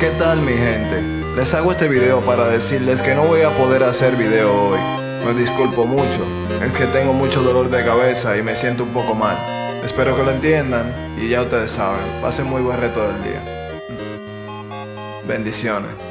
¿Qué tal mi gente? Les hago este video para decirles que no voy a poder hacer video hoy. Me disculpo mucho, es que tengo mucho dolor de cabeza y me siento un poco mal. Espero que lo entiendan y ya ustedes saben, pasen muy buen reto del día. Bendiciones.